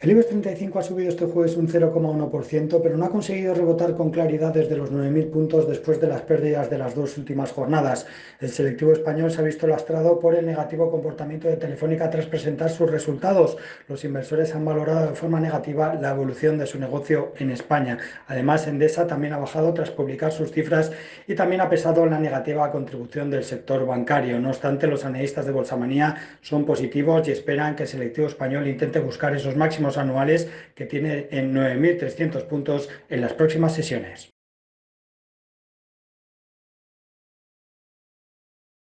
El IBEX 35 ha subido este jueves un 0,1%, pero no ha conseguido rebotar con claridad desde los 9.000 puntos después de las pérdidas de las dos últimas jornadas. El selectivo español se ha visto lastrado por el negativo comportamiento de Telefónica tras presentar sus resultados. Los inversores han valorado de forma negativa la evolución de su negocio en España. Además, Endesa también ha bajado tras publicar sus cifras y también ha pesado la negativa contribución del sector bancario. No obstante, los analistas de Bolsamanía son positivos y esperan que el selectivo español intente buscar esos máximos anuales que tiene en 9.300 puntos en las próximas sesiones.